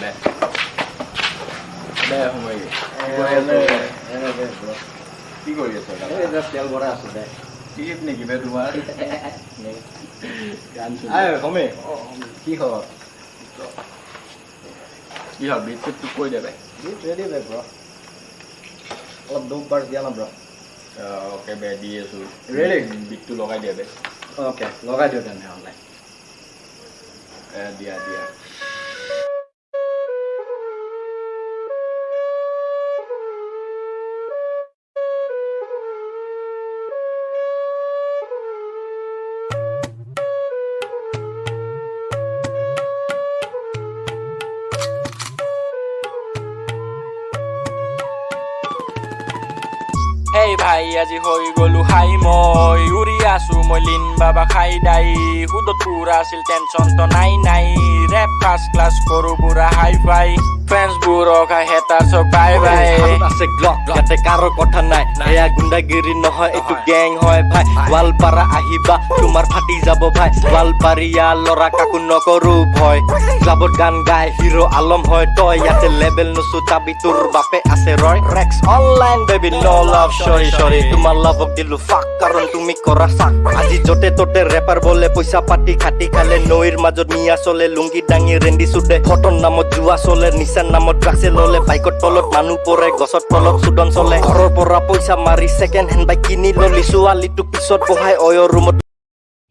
দে দে কি কৰি আছ তেল ভৰাই আছো দে টিপ নেকি বে তোমাৰ সমে কি খবৰ কি হ'ল বিট চিট তোক কৈ দে বে বিট ৰেডি বে ব্ৰ অলপ দুখ বাৰ দিয়া না ব্ৰ অ'কে বে দি আছোঁ Ready? বিটটো লগাই দিয়া বে অ'কে লগাই দিওঁ তেনেহ'লে দিয়া দিয়া এই ভাই আজি হৈ গলো হাই মই উৰি আছো মই লিন বাবা খাই দাই সুদত পুৰা আছিল টেনচনটো নাই নাই ৰেপ ফাৰ্ষ্ট ক্লাছ কৰো পুৰা হাই ফাই ফ্ৰেণ্ডছবোৰক হেতাৰ চক বাই বাই আছে গ্লক ইয়াতে কাৰো কথা নাই এয়া গুণ্ডাগিৰি নহয় এইটো গেং হয় ভাই। গোৱালপাৰা আহিবা তোমাৰ ফাটি যাব ভাই। গোৱালপাৰীয়া ল'ৰা কাকো নকৰো ভয়। ক্লাবত গান গাই হিৰো আলম হয় তই। ইয়াতে লেবেল নুচো চাবি তোৰ বাপে আছে ৰয়। ৰেক্স অনলাইন বেবি ন লাভ চৰি চৰি তোমাৰ লাভক দিলো ফাক কাৰণ তুমি কৰা চাক আজি য'তে ত'তে ৰেপাৰ বলে পইচা পাতি খাটি খালে নৈৰ মাজত মিয়া চলে লুংগি দাঙি ৰেন্দি চুদে। ফটন নামত জুৱা চলে নিচান নামত ড্ৰাগছে ললে বাইকৰ তলত মানুহ পৰে গছৰ তলত চুদন চলে ঘৰৰ পৰা পইচা মাৰি ছেকেণ্ড হেণ্ড বাইক কিনি ললি ছোৱালীটো পিছত বহাই অয় ৰুমত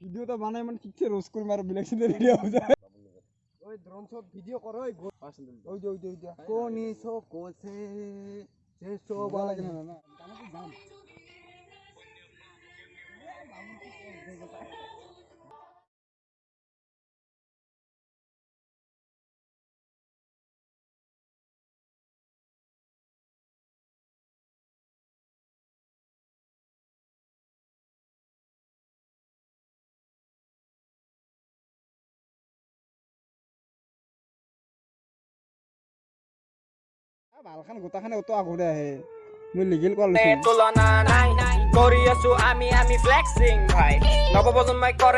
ভিডিওটা বানাই মানে ঠিকছে রোজ করে মারো বেলেগ সিনে ভিডিও হয়ে যায় ওই ড্রোন শট ভিডিও করো ওই ওই যে ওই যে ওই যে কোনি সো কোসে সে সো বলা লাগে না না গানা তো জান ভালখান গোটাখানে অত আগতে আহে। তুলনা নাই কৰি আছো আমি আমি ফ্লেক্সিং ভাই। নৱপ্ৰজন্মই কৰে